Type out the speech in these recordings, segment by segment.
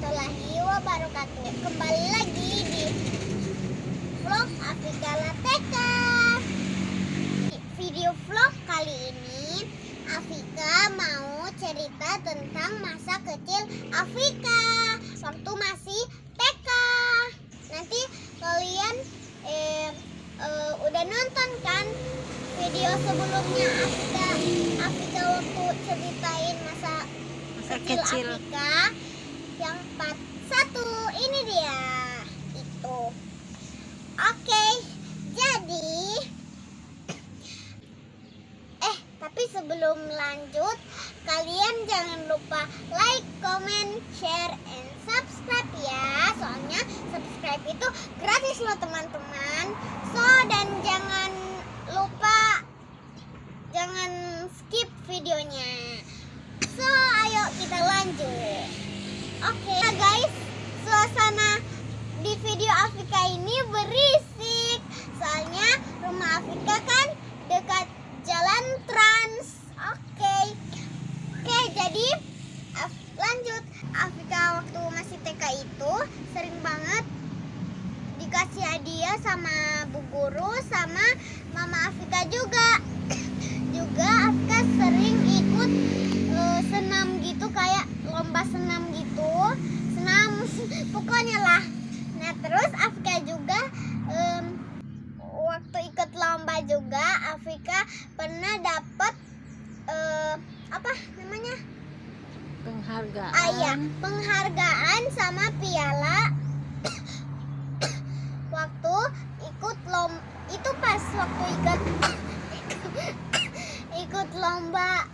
warahmatullahi wabarakatuh. Kembali lagi di vlog Afrika Lateka Video vlog kali ini Afrika mau cerita tentang masa kecil Afrika Waktu masih TK Nanti kalian eh, eh, udah nonton kan video sebelumnya Afrika Afrika waktu ceritain masa, kecil, kecil. Afika yang part satu ini dia. Itu. Oke jadi eh tapi sebelum lanjut kalian jangan lupa like comment share and subscribe ya. Soalnya subscribe itu gratis loh teman-teman so dan jangan lupa jangan skip videonya so ayo kita lanjut oke Nah, guys. Suasana di video Afika ini berisik. Soalnya rumah Afika kan dekat jalan trans. Oke. Oke jadi lanjut. Afika waktu masih TK itu sering banget dikasih hadiah sama bu guru sama mama juga juga Afika sering ikut eh, senam gitu kayak lomba senam gitu senam pokoknya lah nah terus Afika juga em, waktu ikut lomba Afika pernah dapat eh, apa namanya Penghargaan. Ah iya, penghargaan sama piala waktu ikut lom itu pas waktu ikut ikut lomba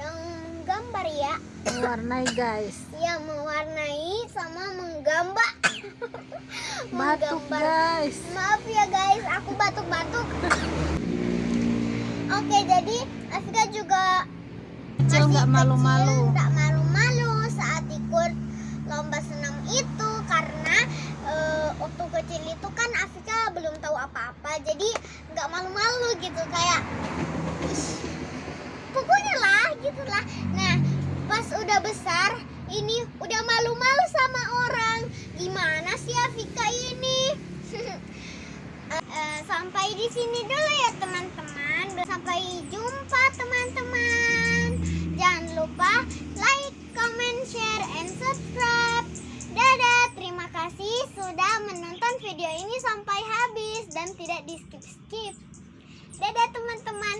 yang gambar ya. Mewarnai guys. Ya mewarnai sama menggambar. Batuk Menggambar. guys. Maaf ya guys, aku batuk-batuk. Oke, jadi Afika juga Kecil nggak malu-malu. nggak malu-malu saat ikut lomba senam itu. Karena eh, waktu kecil itu kan Afika belum tahu apa-apa. Jadi nggak malu-malu gitu kayak "Ih, pokoknya lah gitulah nah pas udah besar ini udah malu-malu sama orang. Gimana sih Afika ini? Eh, sampai di sini dulu ini sampai habis dan tidak di skip-skip. Dadah teman teman.